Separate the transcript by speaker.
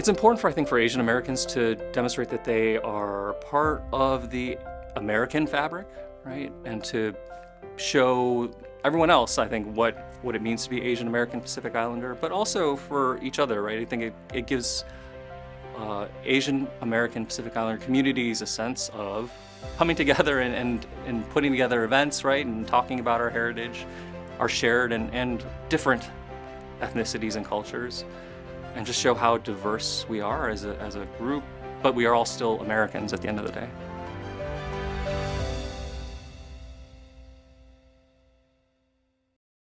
Speaker 1: It's important for, I think, for Asian Americans to demonstrate that they are part of the American fabric, right? And to show everyone else, I think, what, what it means to be Asian American Pacific Islander, but also for each other, right? I think it, it gives uh, Asian American Pacific Islander communities a sense of coming together and, and, and putting together events, right? And talking about our heritage, our shared and, and different ethnicities and cultures, and just show how diverse we are as a, as a group, but we are all still Americans at the end of the day.